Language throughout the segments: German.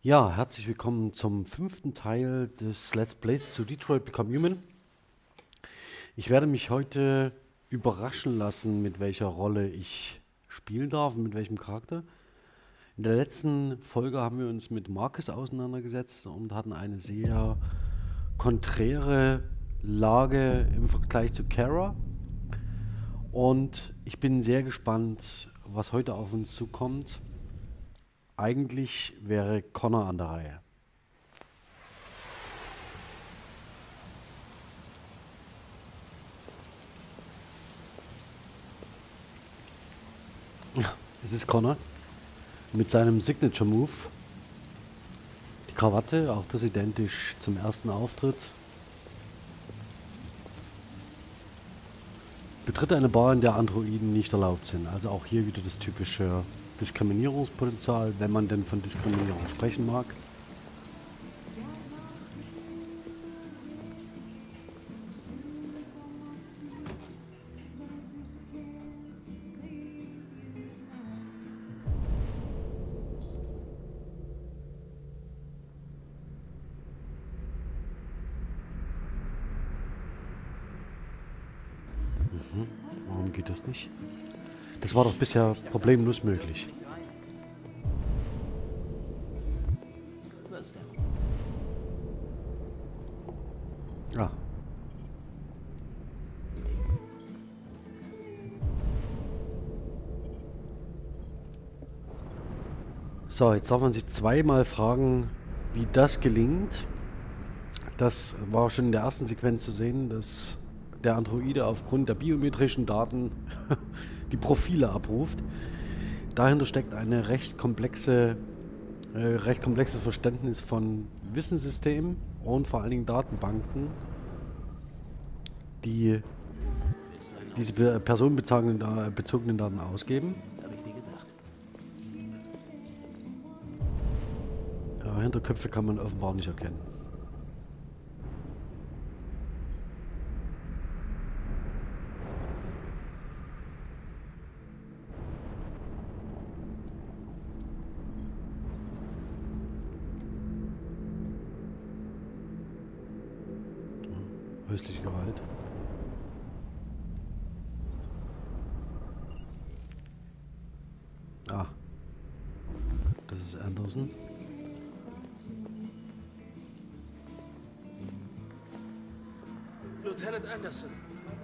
Ja, herzlich willkommen zum fünften Teil des Let's Plays zu Detroit Become Human. Ich werde mich heute überraschen lassen, mit welcher Rolle ich spielen darf und mit welchem Charakter. In der letzten Folge haben wir uns mit Marcus auseinandergesetzt und hatten eine sehr konträre Lage im Vergleich zu Kara. Und ich bin sehr gespannt, was heute auf uns zukommt. Eigentlich wäre Connor an der Reihe. Es ist Connor mit seinem Signature Move. Die Krawatte, auch das identisch zum ersten Auftritt. Betritt eine Bar, in der Androiden nicht erlaubt sind. Also auch hier wieder das typische Diskriminierungspotenzial, wenn man denn von Diskriminierung sprechen mag. Mhm. Warum geht das nicht? War doch bisher problemlos möglich. Ah. So, jetzt darf man sich zweimal fragen, wie das gelingt. Das war schon in der ersten Sequenz zu sehen, dass der Androide aufgrund der biometrischen Daten die Profile abruft. Dahinter steckt eine recht komplexe, äh, recht komplexes Verständnis von Wissenssystemen und vor allen Dingen Datenbanken, die diese personenbezogenen Daten ausgeben. Hinterköpfe kann man offenbar nicht erkennen. Lieutenant Anderson,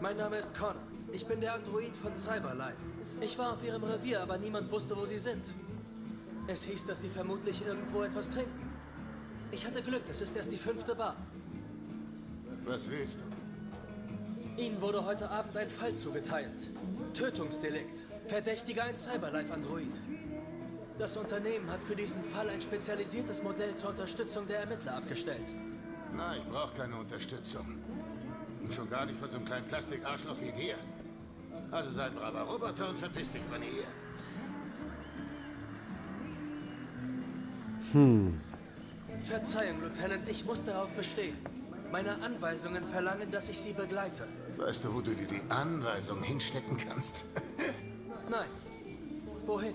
mein Name ist Connor. Ich bin der Android von Cyberlife. Ich war auf ihrem Revier, aber niemand wusste, wo sie sind. Es hieß, dass sie vermutlich irgendwo etwas trinken. Ich hatte Glück, es ist erst die fünfte Bar. Was willst du? Ihnen wurde heute Abend ein Fall zugeteilt. Tötungsdelikt. Verdächtiger ein Cyberlife-Android. Das Unternehmen hat für diesen Fall ein spezialisiertes Modell zur Unterstützung der Ermittler abgestellt. Nein, ich brauche keine Unterstützung. Und schon gar nicht von so einem kleinen Plastikarschloch wie dir. Also sei ein braver Roboter und verpiss dich von hier. Hm. Verzeihung, Lieutenant, ich muss darauf bestehen. Meine Anweisungen verlangen, dass ich Sie begleite. Weißt du, wo du dir die Anweisung hinstecken kannst? Nein. Wohin?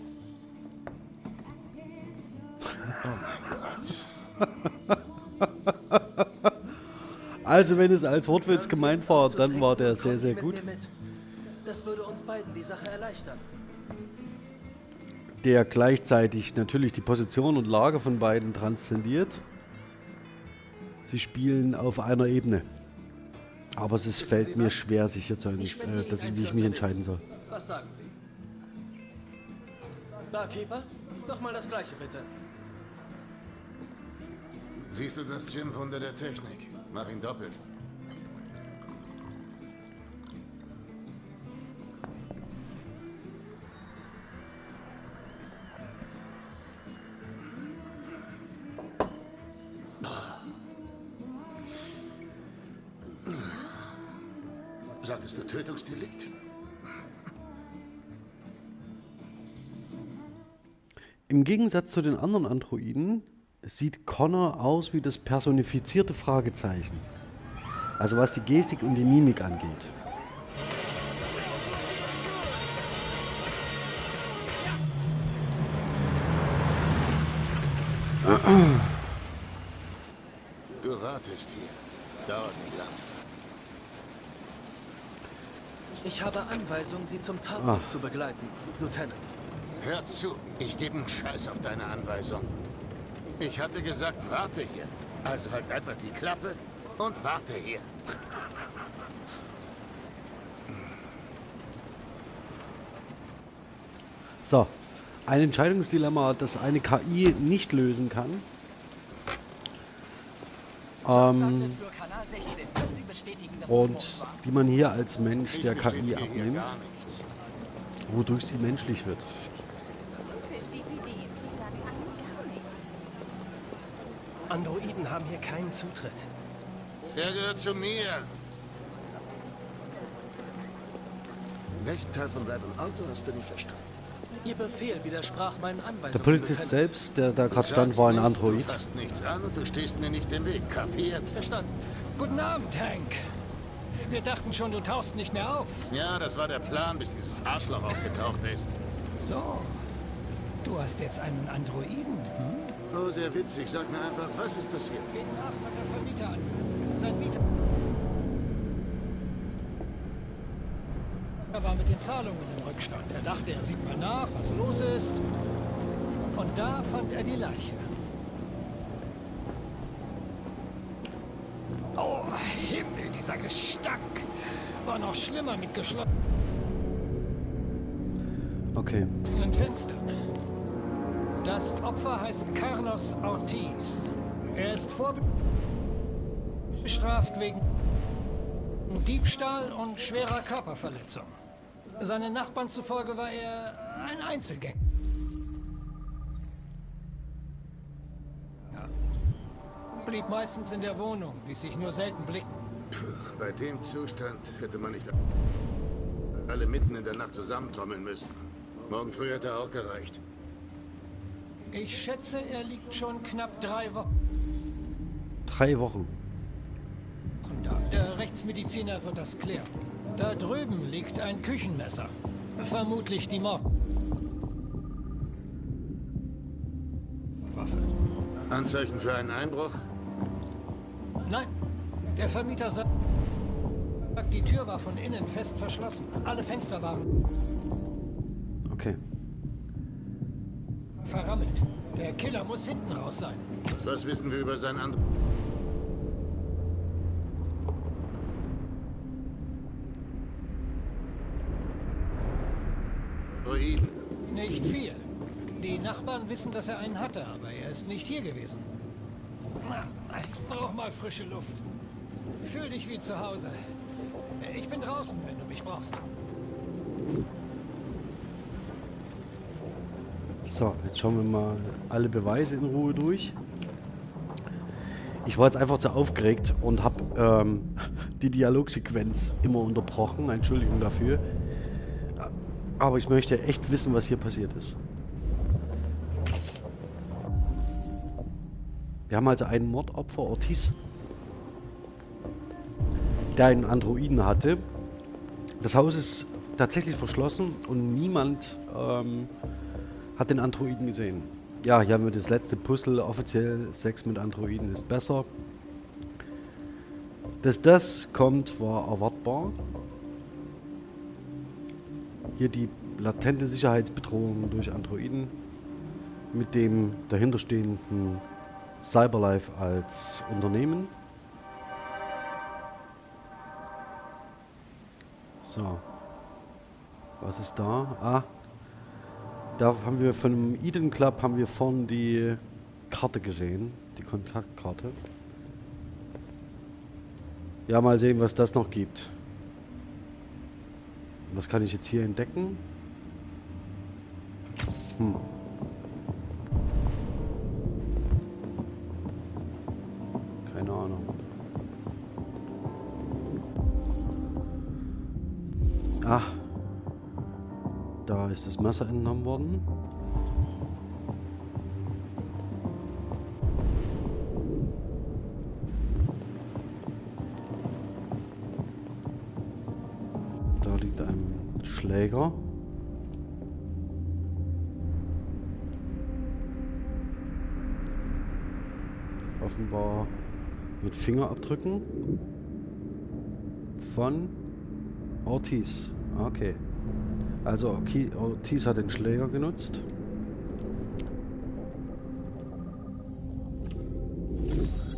Oh mein Gott. Also wenn es als Wortwitz gemeint war, dann war der sehr, sehr gut. Das würde uns beiden die Sache erleichtern. Der gleichzeitig natürlich die Position und Lage von beiden transzendiert. Sie spielen auf einer Ebene. Aber es ist, fällt mir schwer, sich jetzt, ein, äh, dass ich, wie ich mich entscheiden soll. Was sagen Sie? Barkeeper? Nochmal das gleiche, bitte. Siehst du das Gym-Wunder der Technik? Mach ihn doppelt. Sagtest du Tötungsdelikt? Im Gegensatz zu den anderen Androiden sieht Connor aus wie das personifizierte Fragezeichen. Also was die Gestik und die Mimik angeht. Du wartest hier. Dauert nicht lang. Ich habe Anweisung, Sie zum Tatort zu begleiten, Lieutenant. Hör zu, ich gebe einen Scheiß auf deine Anweisung. Ich hatte gesagt, warte hier. Also halt einfach die Klappe und warte hier. So, ein Entscheidungsdilemma, das eine KI nicht lösen kann. Ähm, und die man hier als Mensch der KI abnimmt, wodurch sie menschlich wird. Typisch DPD. Sie sagen allen gar nichts. Androiden haben hier keinen Zutritt. Der gehört zu mir. Welchen Teil von Rebel Auto hast du nicht verstanden? Ihr Befehl widersprach meinen Anweisungen. Der Polizist selbst, der da gerade stand, war ein Android. Du fasst nichts an und du stehst mir nicht im Weg. Kapiert? Verstanden. Guten Abend, Hank. Wir dachten schon, du tauchst nicht mehr auf. Ja, das war der Plan, bis dieses Arschloch aufgetaucht ist. So. Du hast jetzt einen Androiden. Hm? Oh, sehr witzig. Sag mir einfach, was ist passiert? Geht nach, was der Vermieter angesetzt. Sein Mieter Er war mit den Zahlungen im Rückstand. Er dachte, er sieht mal nach, was los ist. Und da fand er die Leiche. Oh, Himmel, dieser Gestank. War noch schlimmer mit geschlossenen Okay. Fenstern. Das Opfer heißt Carlos Ortiz. Er ist vorbestraft wegen Diebstahl und schwerer Körperverletzung. Seinen Nachbarn zufolge war er ein Einzelgänger. Blieb meistens in der Wohnung, ließ sich nur selten blicken. Bei dem Zustand hätte man nicht alle mitten in der Nacht zusammentrommeln müssen. Morgen früh hätte auch gereicht. Ich schätze, er liegt schon knapp drei Wochen Drei Wochen. da. Der Rechtsmediziner wird das klären. Da drüben liegt ein Küchenmesser. Vermutlich die Mord. Waffe. Anzeichen für einen Einbruch? Nein, der Vermieter sagt, die Tür war von innen fest verschlossen. Alle Fenster waren Okay. Verrammelt. Der Killer muss hinten raus sein. Was wissen wir über sein anderes? Nicht viel. Die Nachbarn wissen, dass er einen hatte, aber er ist nicht hier gewesen. Ich brauch mal frische Luft. Fühl dich wie zu Hause. Ich bin draußen, wenn du mich brauchst. So, jetzt schauen wir mal alle Beweise in Ruhe durch. Ich war jetzt einfach zu aufgeregt und habe ähm, die Dialogsequenz immer unterbrochen. Entschuldigung dafür. Aber ich möchte echt wissen, was hier passiert ist. Wir haben also einen Mordopfer, Ortiz, der einen Androiden hatte. Das Haus ist tatsächlich verschlossen und niemand ähm, hat den Androiden gesehen. Ja, hier haben wir das letzte Puzzle. Offiziell Sex mit Androiden ist besser. Dass das kommt, war erwartbar. Hier die latente Sicherheitsbedrohung durch Androiden mit dem dahinterstehenden Cyberlife als Unternehmen. So. Was ist da? Ah, da haben wir von dem Eden Club haben wir vorhin die Karte gesehen, die Kontaktkarte. Ja, mal sehen, was das noch gibt. Was kann ich jetzt hier entdecken? Hm. Messer entnommen worden. Da liegt ein Schläger. Offenbar mit Fingerabdrücken von Ortiz. Okay. Also Ortiz hat den Schläger genutzt.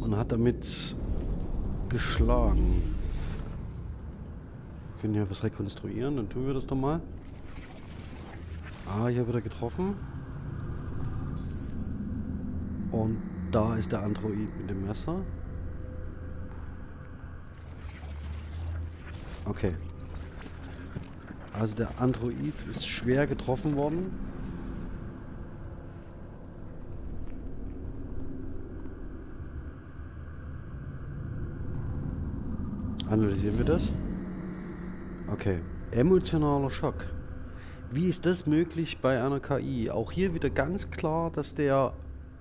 Und hat damit geschlagen. Wir können hier was rekonstruieren, dann tun wir das doch mal. Ah, hier wird er getroffen. Und da ist der Android mit dem Messer. Okay. Also der Android ist schwer getroffen worden. Analysieren wir das. Okay. Emotionaler Schock. Wie ist das möglich bei einer KI? Auch hier wieder ganz klar, dass der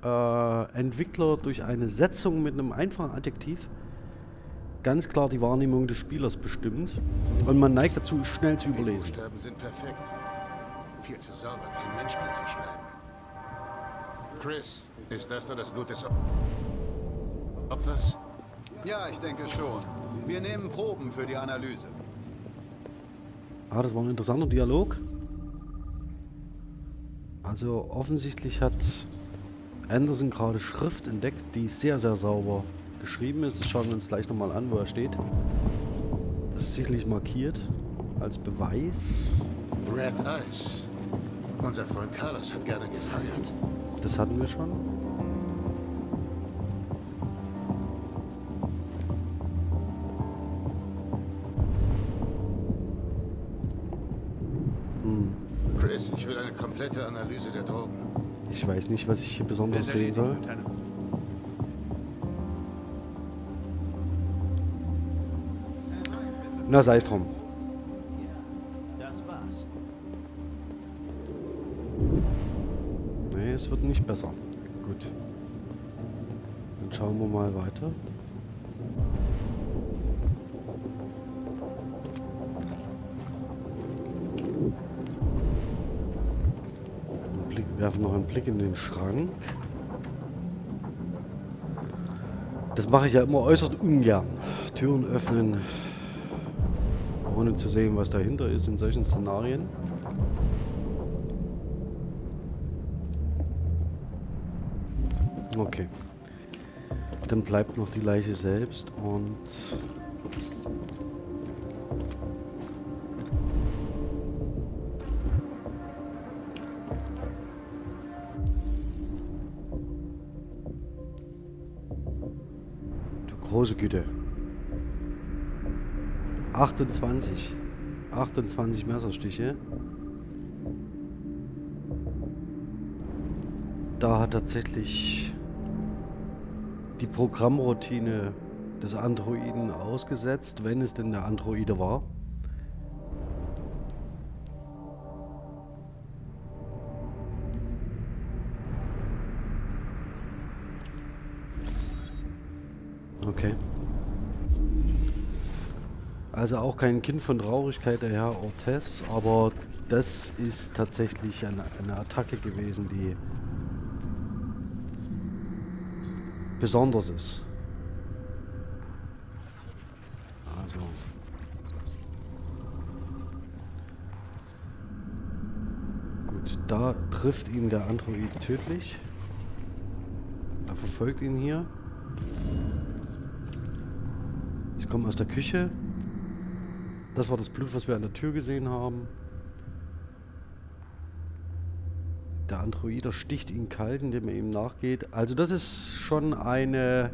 äh, Entwickler durch eine Setzung mit einem einfachen Adjektiv ganz klar die Wahrnehmung des Spielers bestimmt. Und man neigt dazu, schnell zu Die überlesen. Buchstaben sind perfekt. Viel zu sauber, kein Mensch kann sie schreiben. Chris, ist das da das Blut des Op Opfers? Ja, ich denke schon. Wir nehmen Proben für die Analyse. Ah, das war ein interessanter Dialog. Also offensichtlich hat Anderson gerade Schrift entdeckt, die sehr, sehr sauber geschrieben ist. Das schauen wir uns gleich nochmal an, wo er steht. Das ist sicherlich markiert als Beweis. Red Eyes. Unser Freund Carlos hat gerne gefeiert. Das hatten wir schon. Chris, ich will eine komplette Analyse der Drogen. Ich weiß nicht, was ich hier besonders sehen soll. Na, sei es drum. Das war's. Nee, es wird nicht besser. Gut. Dann schauen wir mal weiter. Blick, werfen noch einen Blick in den Schrank. Das mache ich ja immer äußerst ungern. Türen öffnen, ohne zu sehen, was dahinter ist in solchen Szenarien. Okay. Dann bleibt noch die Leiche selbst und... Du große Güte. 28. 28 Messerstiche. Da hat tatsächlich die Programmroutine des Androiden ausgesetzt, wenn es denn der Androide war. Also auch kein Kind von Traurigkeit, der Herr Ortez, aber das ist tatsächlich eine, eine Attacke gewesen, die besonders ist. Also. Gut, da trifft ihn der Android tödlich. Er verfolgt ihn hier. Sie kommen aus der Küche. Das war das Blut, was wir an der Tür gesehen haben. Der Androider sticht ihn kalt, indem er ihm nachgeht. Also das ist schon eine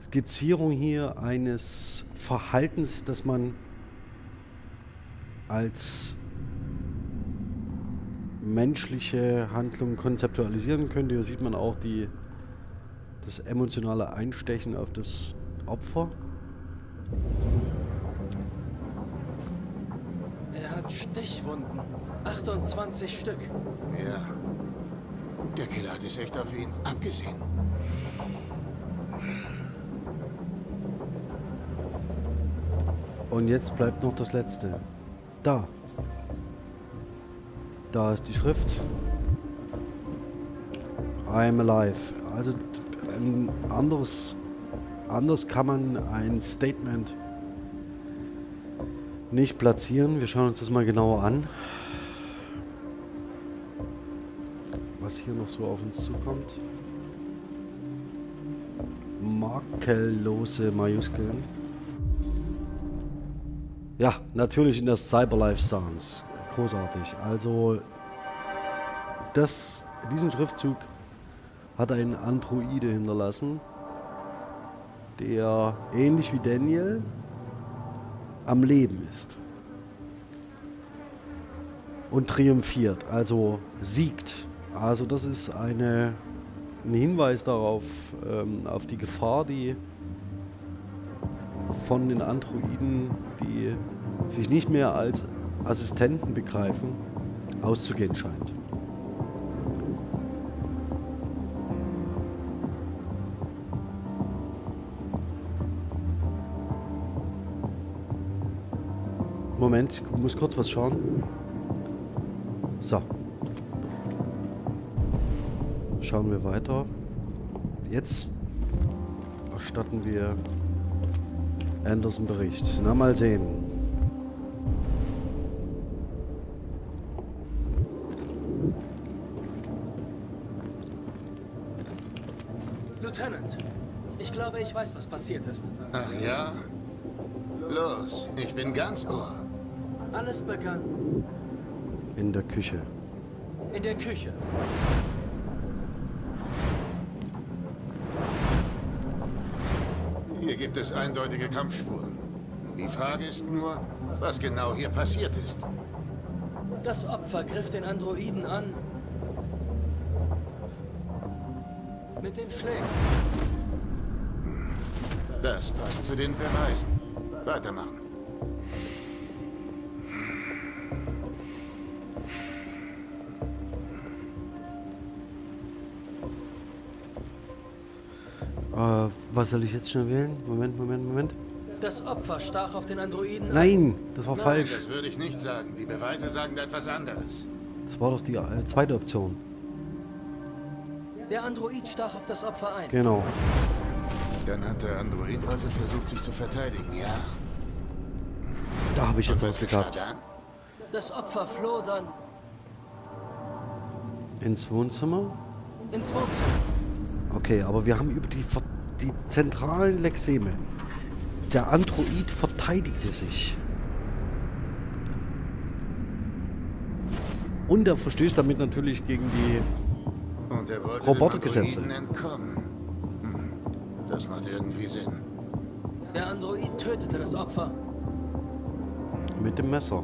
Skizzierung hier eines Verhaltens, das man als menschliche Handlung konzeptualisieren könnte. Hier sieht man auch die, das emotionale Einstechen auf das Opfer. Er hat Stichwunden. 28 Stück. Ja. Der Killer hat es echt auf ihn abgesehen. Und jetzt bleibt noch das letzte. Da. Da ist die Schrift. I am alive. Also ein anderes, anders kann man ein Statement nicht platzieren. Wir schauen uns das mal genauer an. Was hier noch so auf uns zukommt. Makellose Majuskeln. Ja, natürlich in der Cyberlife Sounds. Großartig. Also, das, diesen Schriftzug hat ein Androide hinterlassen, der ähnlich wie Daniel am Leben ist. Und triumphiert, also siegt. Also das ist eine, ein Hinweis darauf, ähm, auf die Gefahr, die von den Androiden, die sich nicht mehr als Assistenten begreifen, auszugehen scheint. Moment, ich muss kurz was schauen. So. Schauen wir weiter. Jetzt erstatten wir Anderson Bericht. Na, mal sehen. Lieutenant, ich glaube, ich weiß, was passiert ist. Ach ja? Los, ich bin ganz Ohr. Alles begann In der Küche. in der Küche. Hier gibt es eindeutige Kampfspuren. Die Frage ist nur, was genau hier passiert ist. Das Opfer griff den Androiden an. Mit dem Schläger. Das passt zu den Beweisen. Weitermachen. Was soll ich jetzt schnell wählen? Moment, Moment, Moment. Das Opfer stach auf den Androiden an. Nein, das war falsch. Das würde ich nicht sagen. Die Beweise sagen etwas anderes. Das war doch die äh, zweite Option. Der Android stach auf das Opfer ein. Genau. Dann hat der Android also versucht, sich zu verteidigen, ja? Da habe ich jetzt was gehabt. dann? Das Opfer floh dann Ins Wohnzimmer? ins Wohnzimmer. Okay, aber wir haben über die, Ver- die zentralen Lexeme. Der Android verteidigte sich. Und er verstößt damit natürlich gegen die... Er Robotergesetze. Hm. Das macht irgendwie Sinn. Der Android tötete das Opfer mit dem Messer.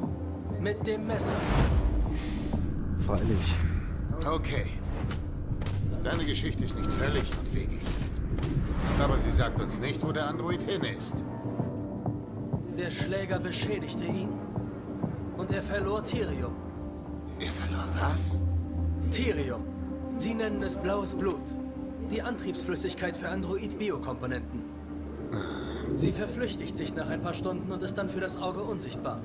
mit dem Messer. Freilich. Okay. Deine Geschichte ist nicht völlig abwegig. Aber sie sagt uns nicht, wo der Android hin ist. Der Schläger beschädigte ihn und er verlor Thirium. Er verlor was? Thirium. Sie nennen es blaues Blut. Die Antriebsflüssigkeit für Android-Biokomponenten. Sie verflüchtigt sich nach ein paar Stunden und ist dann für das Auge unsichtbar.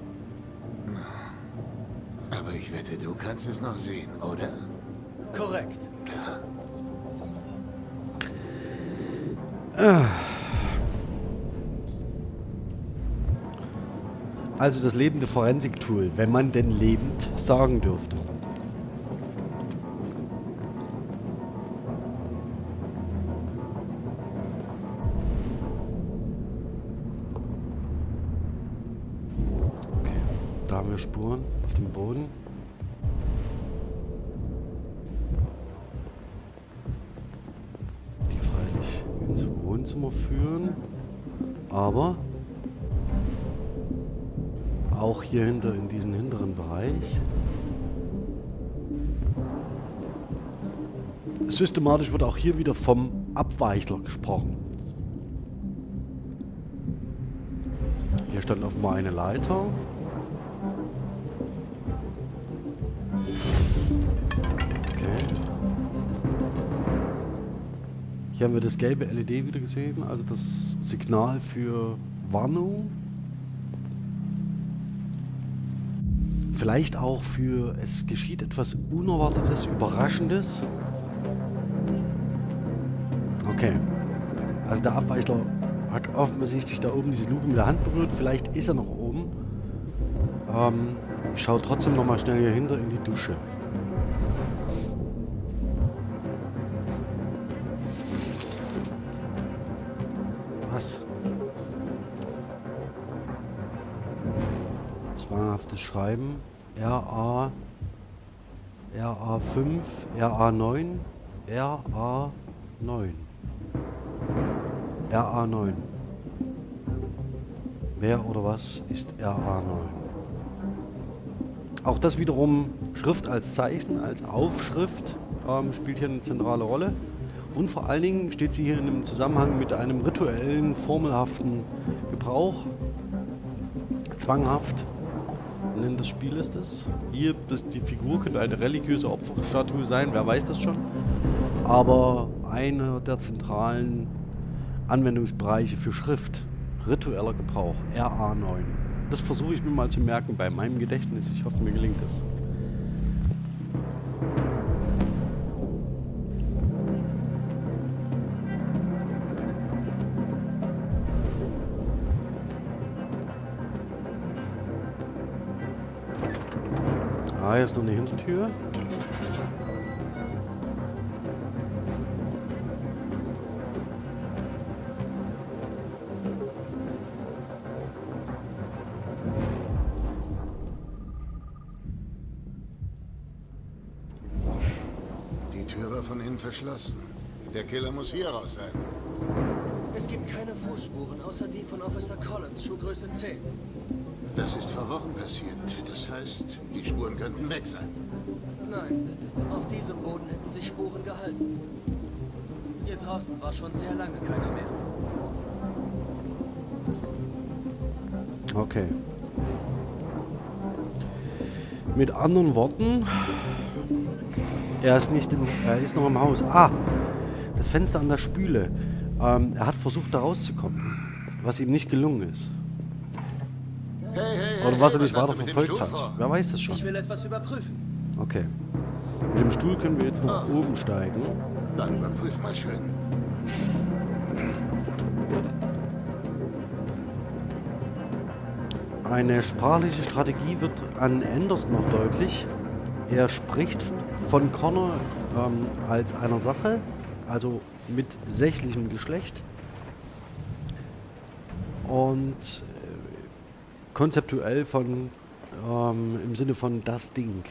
Aber ich wette, du kannst es noch sehen, oder? Korrekt. Also das lebende Forensik-Tool, wenn man denn lebend sagen dürfte. Okay, da haben wir Spuren auf dem Boden. Auch hier hinter in diesen hinteren Bereich. Systematisch wird auch hier wieder vom Abweichler gesprochen. Hier stand auf mal eine Leiter. Okay. Hier haben wir das gelbe LED wieder gesehen, also das Signal für Warnung. Vielleicht auch für es geschieht etwas Unerwartetes, Überraschendes. Okay. Also der Abweichler hat offensichtlich da oben diese Luke mit der Hand berührt. Vielleicht ist er noch oben. Ähm, ich schaue trotzdem noch mal schnell hier hinter in die Dusche. Was? Zwanghaftes Schreiben. RA RA5, RA9, RA9. RA9. Wer oder was ist RA9? Auch das wiederum Schrift als Zeichen, als Aufschrift ähm, spielt hier eine zentrale Rolle. Und vor allen Dingen steht sie hier in einem Zusammenhang mit einem rituellen, formelhaften Gebrauch. Zwanghaft. Nennen des Spieles das. Hier, das, die Figur könnte eine religiöse Opferstatue sein, wer weiß das schon. Aber einer der zentralen Anwendungsbereiche für Schrift, ritueller Gebrauch, RA9. Das versuche ich mir mal zu merken bei meinem Gedächtnis. Ich hoffe, mir gelingt es. Ah, hier ist noch eine Hintertür. Die Tür war von innen verschlossen. Der Killer muss hier raus sein. Es gibt keine Fußspuren, außer die von Officer Collins, Schuhgröße 10. Das ist vor Wochen passiert. Das heißt, die Spuren könnten weg sein. Nein, auf diesem Boden hätten sich Spuren gehalten. Hier draußen war schon sehr lange keiner mehr. Okay. Mit anderen Worten, er ist nicht im, er ist noch im Haus. Ah, das Fenster an der Spüle. Ähm, er hat versucht, da rauszukommen, was ihm nicht gelungen ist. Hey, Oder was er hast weiter verfolgt hat. vor? Wer weiß das Ich schon. will etwas überprüfen. Okay. Mit dem Stuhl können wir jetzt nach oben steigen. Dann überprüf mal schön. Eine sprachliche Strategie wird an Enders noch deutlich. Er spricht von Connor ähm, als einer Sache, also mit sächlichem Geschlecht. Und äh, konzeptuell von ähm, im Sinne von das Ding.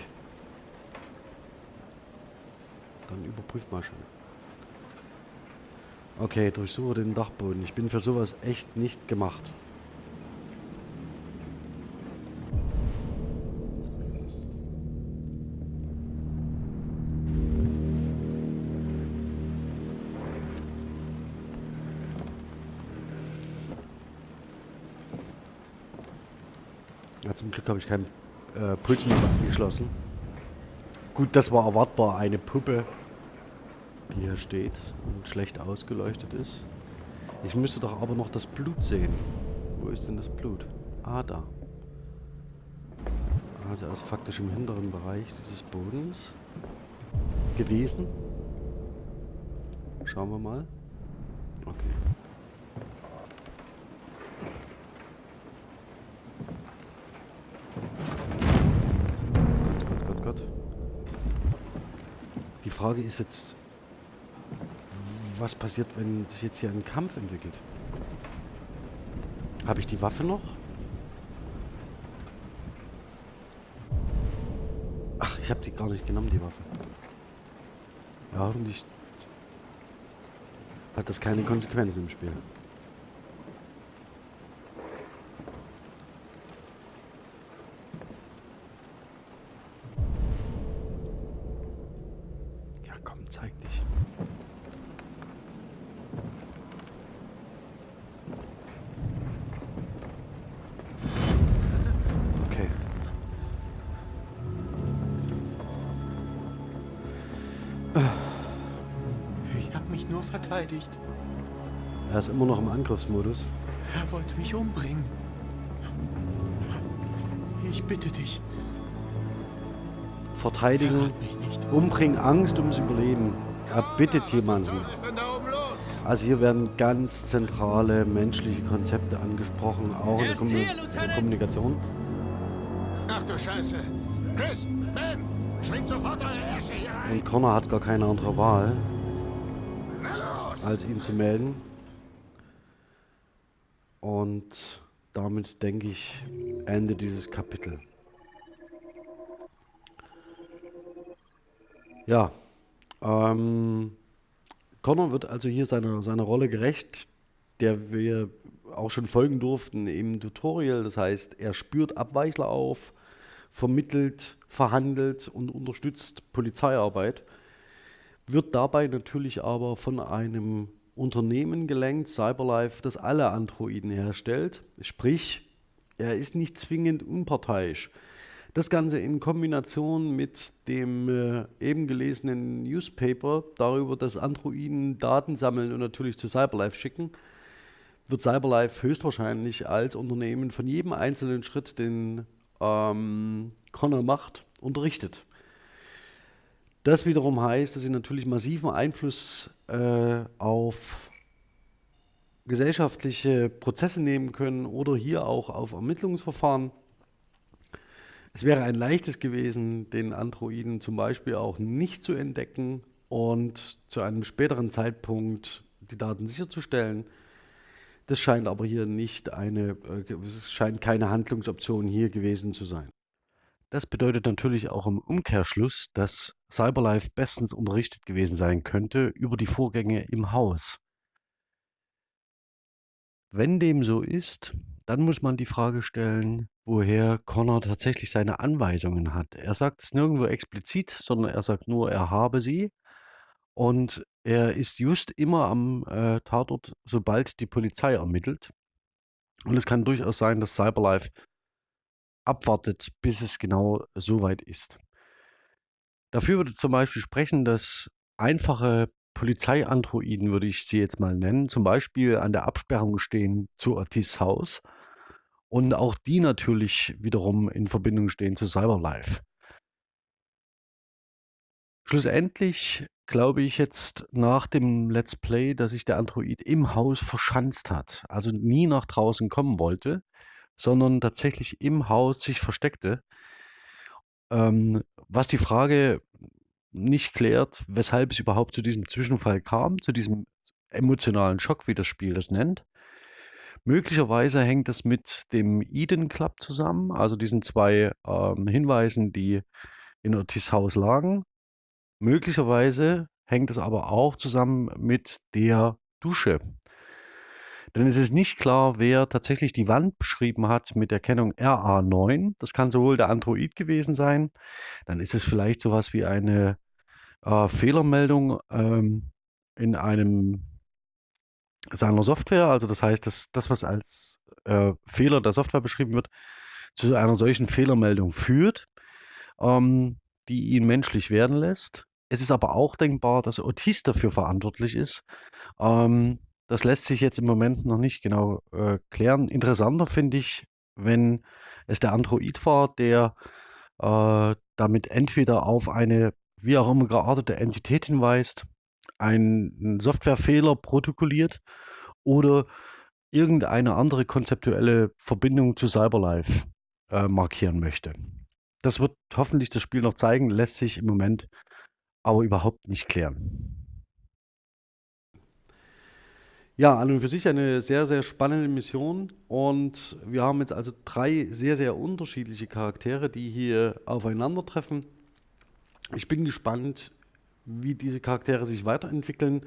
Dann überprüft mal schon. Okay, durchsuche den Dachboden. Ich bin für sowas echt nicht gemacht. Glück habe ich keinen äh, Pulsmesser angeschlossen. Gut, das war erwartbar. Eine Puppe, die hier steht und schlecht ausgeleuchtet ist. Ich müsste doch aber noch das Blut sehen. Wo ist denn das Blut? Ah, da. Also er ist faktisch im hinteren Bereich dieses Bodens gewesen. Schauen wir mal. Okay. Die Frage ist jetzt, was passiert, wenn sich jetzt hier ein Kampf entwickelt? Habe ich die Waffe noch? Ach, ich habe die gar nicht genommen, die Waffe. Ja, hoffentlich hat das keine Konsequenzen im Spiel. Ist immer noch im Angriffsmodus. Er wollte mich umbringen. Ich bitte dich, Verteidigen, umbringen, Angst ums Überleben. Er bittet jemanden. Also hier werden ganz zentrale menschliche Konzepte angesprochen, auch in der, Kommu der Kommunikation. Ach du Scheiße. Chris, Ben, schwingt sofort eure Ärsche hier ein. Und Connor hat gar keine andere Wahl, als ihn zu melden. Und damit denke ich, Ende dieses Kapitel. Ja, ähm, Connor wird also hier seiner, seiner Rolle gerecht, der wir auch schon folgen durften im Tutorial. Das heißt, er spürt Abweichler auf, vermittelt, verhandelt und unterstützt Polizeiarbeit, wird dabei natürlich aber von einem Unternehmen gelenkt, Cyberlife, das alle Androiden herstellt. Sprich, er ist nicht zwingend unparteiisch. Das Ganze in Kombination mit dem äh, eben gelesenen Newspaper darüber, dass Androiden Daten sammeln und natürlich zu Cyberlife schicken, wird Cyberlife höchstwahrscheinlich als Unternehmen von jedem einzelnen Schritt, den ähm, Connor macht, unterrichtet. Das wiederum heißt, dass sie natürlich massiven Einfluss äh, auf gesellschaftliche Prozesse nehmen können oder hier auch auf Ermittlungsverfahren. Es wäre ein leichtes gewesen, den Androiden zum Beispiel auch nicht zu entdecken und zu einem späteren Zeitpunkt die Daten sicherzustellen. Das scheint aber hier nicht eine, äh, scheint keine Handlungsoption hier gewesen zu sein. Das bedeutet natürlich auch im Umkehrschluss, dass Cyberlife bestens unterrichtet gewesen sein könnte über die Vorgänge im Haus. Wenn dem so ist, dann muss man die Frage stellen, woher Connor tatsächlich seine Anweisungen hat. Er sagt es nirgendwo explizit, sondern er sagt nur, er habe sie. Und er ist just immer am äh, Tatort, sobald die Polizei ermittelt. Und es kann durchaus sein, dass Cyberlife abwartet, bis es genau so weit ist. Dafür würde zum Beispiel sprechen, dass einfache Polizeiandroiden, würde ich sie jetzt mal nennen, zum Beispiel an der Absperrung stehen zu Ortiz Haus und auch die natürlich wiederum in Verbindung stehen zu Cyberlife. Schlussendlich glaube ich jetzt nach dem Let's Play, dass sich der Android im Haus verschanzt hat, also nie nach draußen kommen wollte, sondern tatsächlich im Haus sich versteckte. Ähm, was die Frage nicht klärt, weshalb es überhaupt zu diesem Zwischenfall kam, zu diesem emotionalen Schock, wie das Spiel das nennt. Möglicherweise hängt es mit dem Eden Club zusammen, also diesen zwei ähm, Hinweisen, die in Ortiz Haus lagen. Möglicherweise hängt es aber auch zusammen mit der Dusche, denn es ist nicht klar, wer tatsächlich die Wand beschrieben hat mit der Kennung RA9. Das kann sowohl der Android gewesen sein, dann ist es vielleicht sowas wie eine äh, Fehlermeldung ähm, in einem seiner Software. Also das heißt, dass das, was als äh, Fehler der Software beschrieben wird, zu einer solchen Fehlermeldung führt, ähm, die ihn menschlich werden lässt. Es ist aber auch denkbar, dass Otis dafür verantwortlich ist, ähm, das lässt sich jetzt im Moment noch nicht genau äh, klären. Interessanter finde ich, wenn es der Android war, der äh, damit entweder auf eine wie auch immer geartete Entität hinweist, einen Softwarefehler protokolliert oder irgendeine andere konzeptuelle Verbindung zu Cyberlife äh, markieren möchte. Das wird hoffentlich das Spiel noch zeigen, lässt sich im Moment aber überhaupt nicht klären. Ja, an und für sich eine sehr, sehr spannende Mission. Und wir haben jetzt also drei sehr, sehr unterschiedliche Charaktere, die hier aufeinandertreffen. Ich bin gespannt, wie diese Charaktere sich weiterentwickeln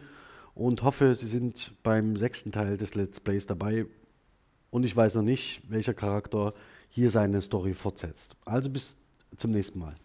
und hoffe, sie sind beim sechsten Teil des Let's Plays dabei. Und ich weiß noch nicht, welcher Charakter hier seine Story fortsetzt. Also bis zum nächsten Mal.